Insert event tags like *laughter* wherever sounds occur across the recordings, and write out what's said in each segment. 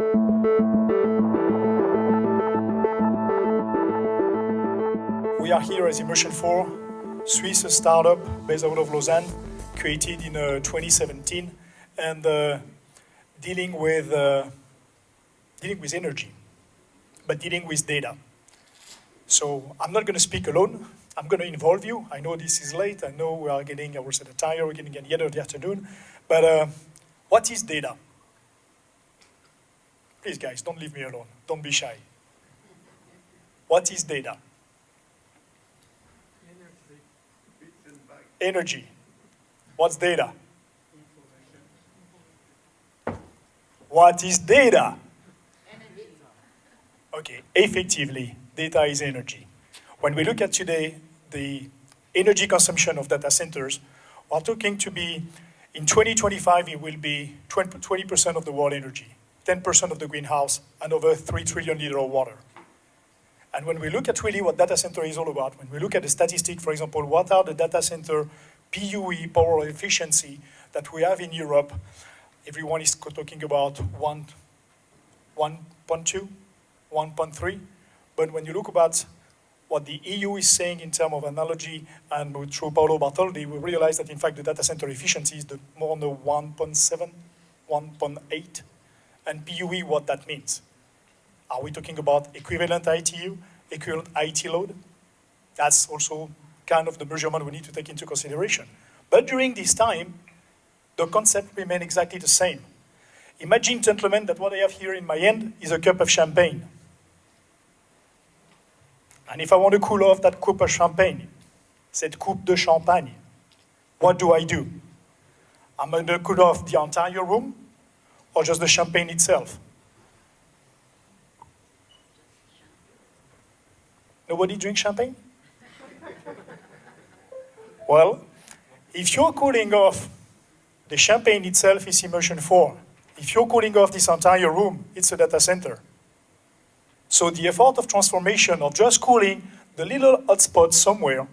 We are here as Immersion 4, Swiss startup based out of Lausanne, created in uh, 2017, and uh, dealing with uh, dealing with energy, but dealing with data. So I'm not going to speak alone. I'm going to involve you. I know this is late. I know we are getting, I was at a tire, we're getting at the end of the afternoon. But uh, what is data? Please, guys, don't leave me alone. Don't be shy. What is data? Energy. What's data? What is data? Okay, effectively, data is energy. When we look at today the energy consumption of data centers, we're talking to be, in 2025, it will be 20% of the world energy, 10% of the greenhouse, and over 3 trillion liter of water. And when we look at really what data center is all about, when we look at the statistic, for example, what are the data center PUE, power efficiency, that we have in Europe, everyone is talking about 1, 1.2, 1.3. But when you look about what the EU is saying in terms of analogy and through Paolo Bertoldi, we realize that in fact the data center efficiency is the, more on the 1.7, 1.8, and PUE, what that means. Are we talking about equivalent ITU, equivalent IT load? That's also kind of the measurement we need to take into consideration. But during this time, the concept remained exactly the same. Imagine, gentlemen, that what I have here in my hand is a cup of champagne. And if I want to cool off that cup of champagne, cette coupe de champagne, what do I do? I'm going to cool off the entire room or just the champagne itself? Nobody drinks champagne? well, if you're cooling off the champagne itself is immersion 4. If you're cooling off this entire room, it's a data center. So the effort of transformation of just cooling the little hotspot somewhere,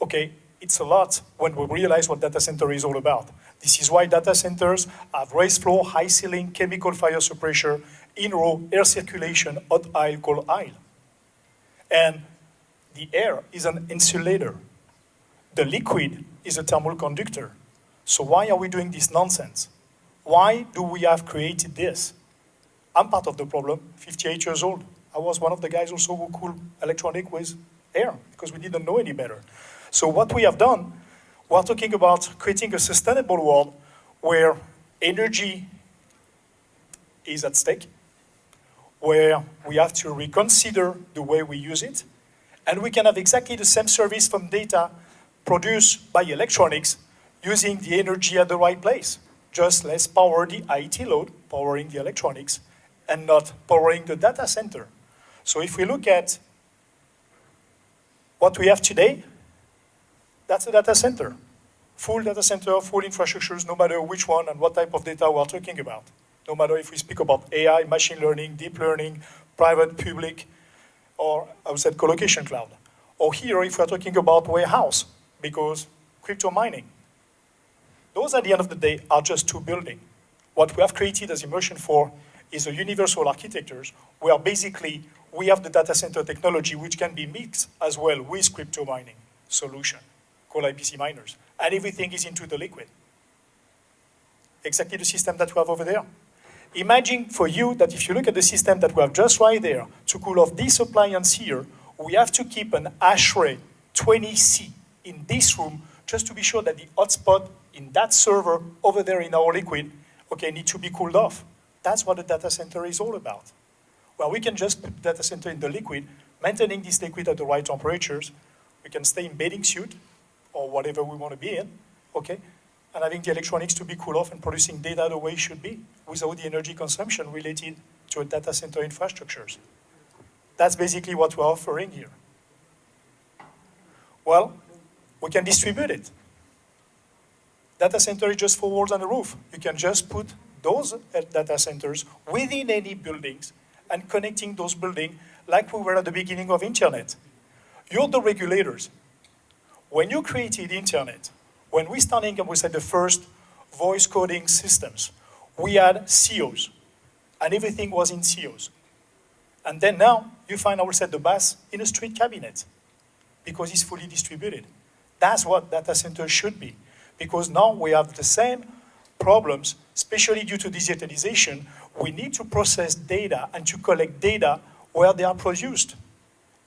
okay, it's a lot when we realize what data center is all about. This is why data centers have raised floor, high ceiling, chemical fire suppression, in-row, air circulation, hot aisle, cold aisle. And the air is an insulator. The liquid is a thermal conductor. So why are we doing this nonsense? Why do we have created this? I'm part of the problem, 58 years old. I was one of the guys also who cooled electronic with air because we didn't know any better. So what we have done, we're talking about creating a sustainable world where energy is at stake, where we have to reconsider the way we use it, and we can have exactly the same service from data produced by electronics using the energy at the right place. Just let's power the IT load, powering the electronics, and not powering the data center. So if we look at what we have today, that's a data center. Full data center, full infrastructures, no matter which one and what type of data we're talking about. No matter if we speak about AI, machine learning, deep learning, private, public, or I would say colocation cloud. Or here, if we're talking about warehouse, because crypto mining, those at the end of the day are just two buildings. What we have created as Immersion 4 is a universal architecture where basically we have the data center technology which can be mixed as well with crypto mining solution called IPC miners. And everything is into the liquid. Exactly the system that we have over there. Imagine for you that if you look at the system that we have just right there, to cool off this appliance here, we have to keep an ash ASHRAE 20C in this room just to be sure that the hotspot in that server over there in our liquid, okay, need to be cooled off. That's what a data center is all about. Well, we can just put data center in the liquid, maintaining this liquid at the right temperatures. We can stay in bathing suit or whatever we want to be in, okay? And having the electronics to be cool off and producing data the way it should be without the energy consumption related to a data center infrastructures. That's basically what we're offering here. Well, we can distribute it. Data center is just four walls and a roof. You can just put those uh, data centers within any buildings and connecting those buildings like we were at the beginning of internet. You're the regulators. When you created internet, when we started we said the first voice coding systems, we had CEOs. and everything was in COs. And then now you find, set the bus in a street cabinet because it's fully distributed. That's what data centers should be. Because now we have the same problems, especially due to digitalization. We need to process data and to collect data where they are produced.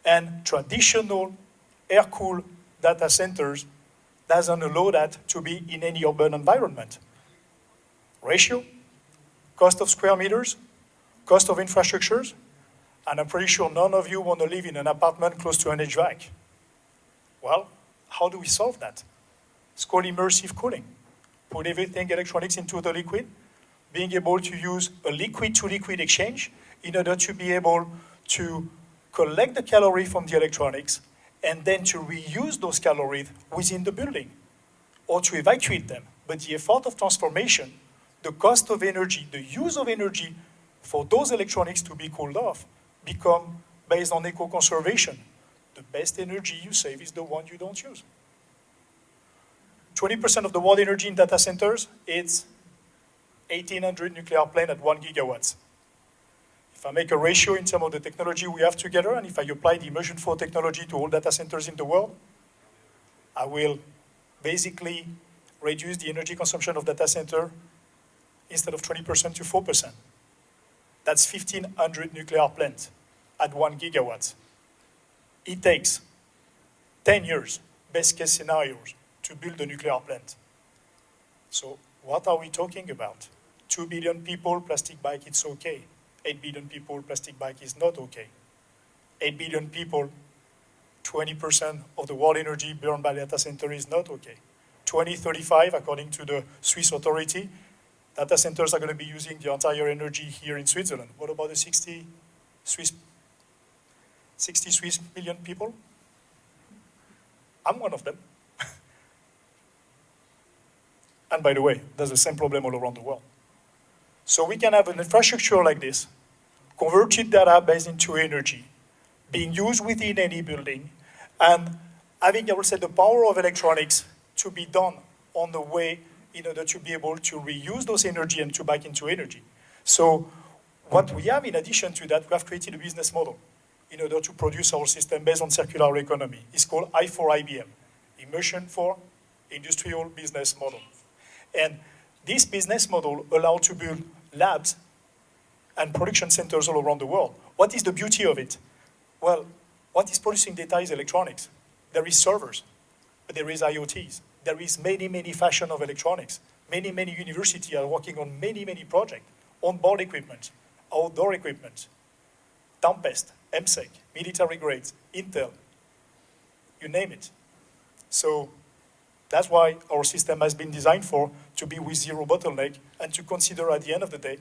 And traditional air-cooled data centers doesn't allow that to be in any urban environment. Ratio, cost of square meters, cost of infrastructures, and I'm pretty sure none of you want to live in an apartment close to an HVAC. Well, how do we solve that? It's called immersive cooling. Put everything electronics into the liquid, being able to use a liquid-to-liquid -liquid exchange in order to be able to collect the calorie from the electronics and then to reuse those calories within the building or to evacuate them. But the effort of transformation, the cost of energy, the use of energy for those electronics to be cooled off become based on eco-conservation. The best energy you save is the one you don't use. 20% of the world energy in data centers, it's 1,800 nuclear plants at one gigawatts. If I make a ratio in terms of the technology we have together, and if I apply the immersion 4 technology to all data centers in the world, I will basically reduce the energy consumption of data center instead of 20% to 4%. That's 1,500 nuclear plants at one gigawatt. It takes 10 years, best case scenarios, to build a nuclear plant. So what are we talking about? 2 billion people, plastic bag, it's okay. 8 billion people, plastic bag is not okay. 8 billion people, 20% of the world energy burned by data center is not okay. 2035, according to the Swiss authority, data centers are going to be using the entire energy here in Switzerland. What about the 60 Swiss, 60 Swiss million people? I'm one of them. *laughs* and by the way, there's the same problem all around the world. So we can have an infrastructure like this, converted data based into energy, being used within any building, and having, I would say, the power of electronics to be done on the way in order to be able to reuse those energy and to back into energy. So what we have in addition to that, we have created a business model in order to produce our system based on circular economy. It's called I4IBM, Immersion for Industrial Business Model. And this business model allows to build labs and production centers all around the world. What is the beauty of it? Well, what is producing data is electronics. There is servers, but there is IoTs. There is many, many fashion of electronics. Many, many universities are working on many, many projects. On-board equipment, outdoor equipment, Tempest, EMSEC, military grades, Intel, you name it. So that's why our system has been designed for to be with zero bottleneck and to consider at the end of the day,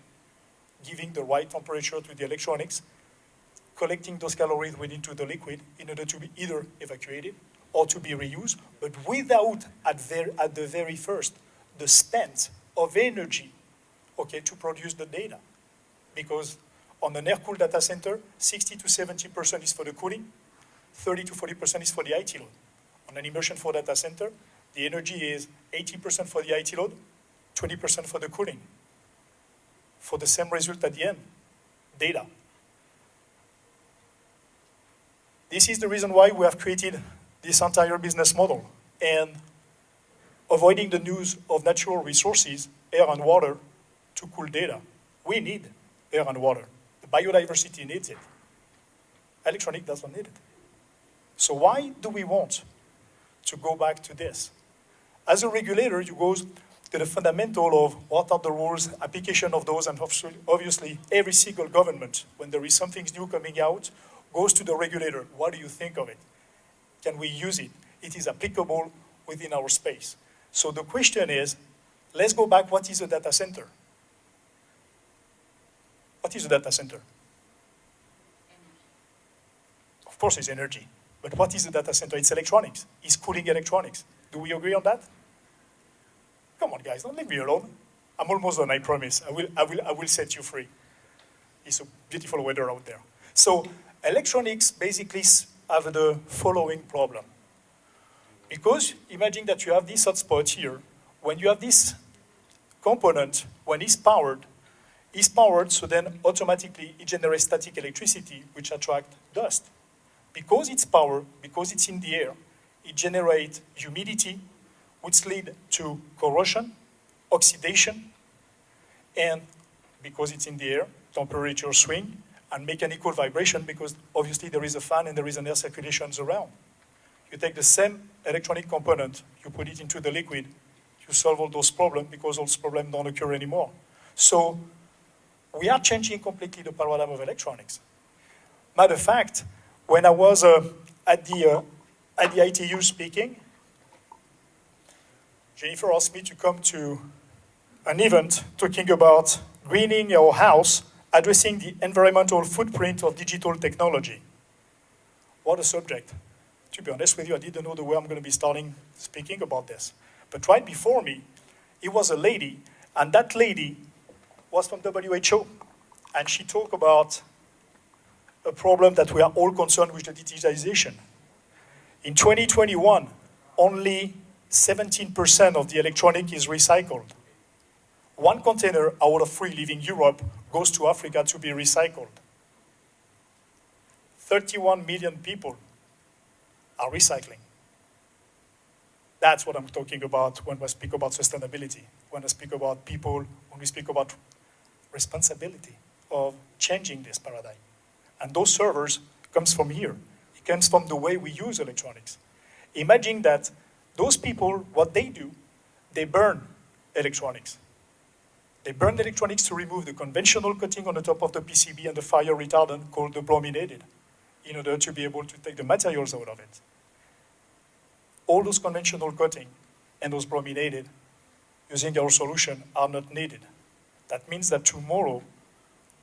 giving the right temperature to the electronics, collecting those calories within to the liquid in order to be either evacuated or to be reused, but without at, at the very first the spent of energy, okay, to produce the data. Because on an air-cooled data center, 60 to 70% is for the cooling, 30 to 40% is for the IT load. On an immersion for data center, the energy is 80% for the IT load, 20% for the cooling. For the same result at the end, data. This is the reason why we have created this entire business model and avoiding the use of natural resources, air and water, to cool data. We need air and water. The biodiversity needs it. Electronic doesn't need it. So why do we want to go back to this? As a regulator, you go to the fundamental of what are the rules, application of those, and obviously every single government, when there is something new coming out, goes to the regulator. What do you think of it? Can we use it? It is applicable within our space. So the question is, let's go back, what is a data center? What is a data center? Of course it's energy. But what is a data center? It's electronics. It's cooling electronics. Do we agree on that? Come on, guys, don't leave me alone. I'm almost done, I promise. I will, I will, I will set you free. It's a beautiful weather out there. So electronics basically have the following problem. Because imagine that you have this hotspot here. When you have this component, when it's powered, it's powered, so then automatically it generates static electricity, which attracts dust. Because it's power, because it's in the air, it generates humidity, which lead to corrosion, oxidation, and because it's in the air, temperature swing, and mechanical vibration because obviously there is a fan and there is an air circulation around. You take the same electronic component, you put it into the liquid, you solve all those problems because all those problems don't occur anymore. So we are changing completely the paradigm of electronics. Matter of fact, when I was uh, at, the, uh, at the ITU speaking, Jennifer asked me to come to an event talking about greening your house, addressing the environmental footprint of digital technology. What a subject. To be honest with you, I didn't know the way I'm going to be starting speaking about this. But right before me, it was a lady, and that lady was from WHO. And she talked about a problem that we are all concerned with the digitization. In 2021, only 17% of the electronic is recycled. One container out of three leaving Europe goes to Africa to be recycled. 31 million people are recycling. That's what I'm talking about when I speak about sustainability, when I speak about people, when we speak about responsibility of changing this paradigm. And those servers comes from here. It comes from the way we use electronics. Imagine that those people, what they do, they burn electronics. They burn electronics to remove the conventional coating on the top of the PCB and the fire retardant called the brominated in order to be able to take the materials out of it. All those conventional coating and those brominated using our solution are not needed. That means that tomorrow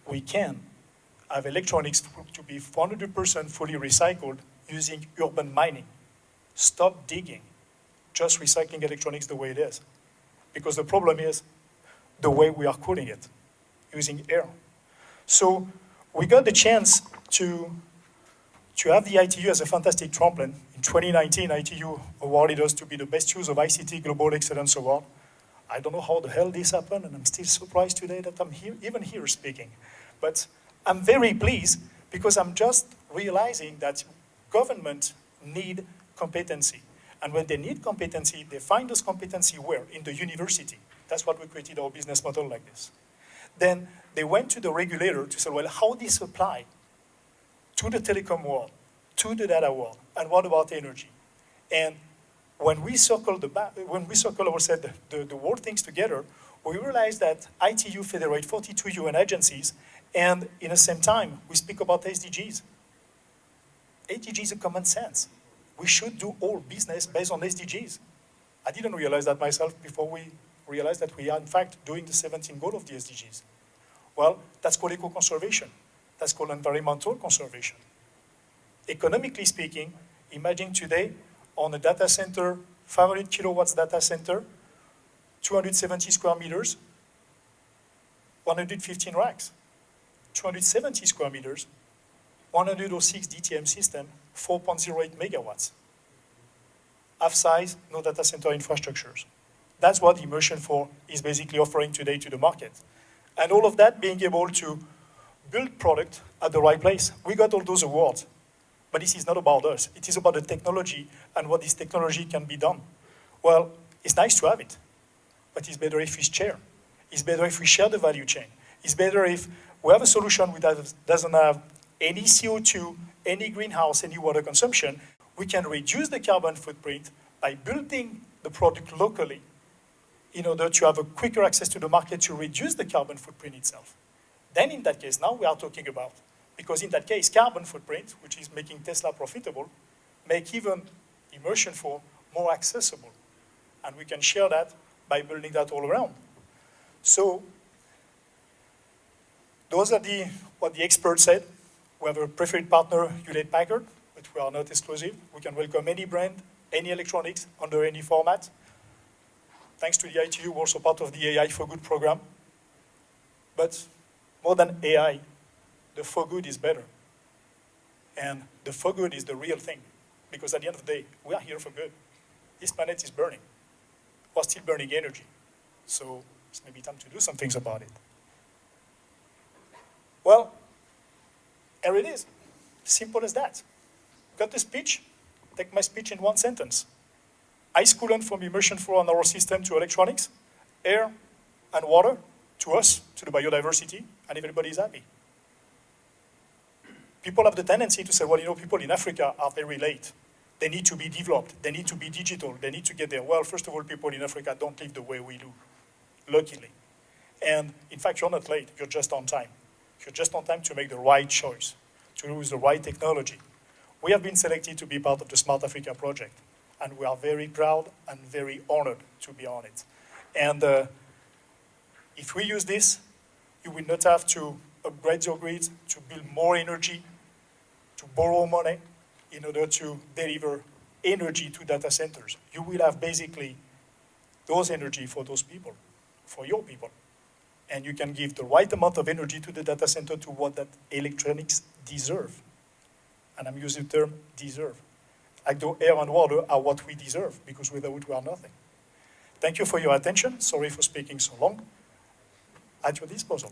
we can have electronics to be 100% fully recycled using urban mining. Stop digging, just recycling electronics the way it is. Because the problem is the way we are cooling it, using air. So we got the chance to, to have the ITU as a fantastic trampoline. In 2019, ITU awarded us to be the best use of ICT Global Excellence Award. I don't know how the hell this happened, and I'm still surprised today that I'm here, even here speaking. But I'm very pleased because I'm just realizing that government need competency. And when they need competency, they find those competency where? In the university. That's what we created our business model like this. Then they went to the regulator to say, well, how this apply to the telecom world, to the data world, and what about energy? And when we circle the when we circle ourselves the, the, the world things together, we realize that ITU federate 42 UN agencies, and in the same time, we speak about SDGs. SDGs is a common sense. We should do all business based on SDGs. I didn't realize that myself before we realized that we are in fact doing the 17 goal of the SDGs. Well, that's called eco-conservation. That's called environmental conservation. Economically speaking, imagine today on a data center, 500 kilowatts data center, 270 square meters, 115 racks. 270 square meters, 106 DTM system, 4.08 megawatts. Half size, no data center infrastructures. That's what Immersion 4 is basically offering today to the market. And all of that being able to build product at the right place. We got all those awards. But this is not about us. It is about the technology and what this technology can be done. Well, it's nice to have it, but it's better if we share. It's better if we share the value chain. It's better if we have a solution that doesn't have any CO2, any greenhouse, any water consumption. We can reduce the carbon footprint by building the product locally in order to have a quicker access to the market to reduce the carbon footprint itself. Then in that case, now we are talking about, because in that case, carbon footprint, which is making Tesla profitable, make even immersion 4 more accessible. And we can share that by building that all around. So those are the, what the experts said. We have a preferred partner, Hewlett Packard, but we are not exclusive. We can welcome any brand, any electronics, under any format thanks to the ITU, we're also part of the AI for Good program. But more than AI, the for good is better. And the for good is the real thing. Because at the end of the day, we are here for good. This planet is burning. We're still burning energy. So it's maybe time to do some things about it. Well, here it is. Simple as that. Got the speech? Take my speech in one sentence. Ice coolant from immersion flow on our system to electronics, air and water to us, to the biodiversity, and everybody is happy. People have the tendency to say, well, you know, people in Africa are very late. They need to be developed. They need to be digital. They need to get there. Well, first of all, people in Africa don't live the way we do, luckily. And in fact, you're not late. You're just on time. You're just on time to make the right choice, to use the right technology. We have been selected to be part of the Smart Africa project, and we are very proud and very honored to be on it. And uh, if we use this, you will not have to upgrade your grid, to build more energy, to borrow money in order to deliver energy to data centers. You will have basically those energy for those people, for your people. And you can give the right amount of energy to the data center to what that electronics deserve. And I'm using the term deserve. Like the air and water are what we deserve, because without we are nothing. Thank you for your attention. Sorry for speaking so long. At your disposal.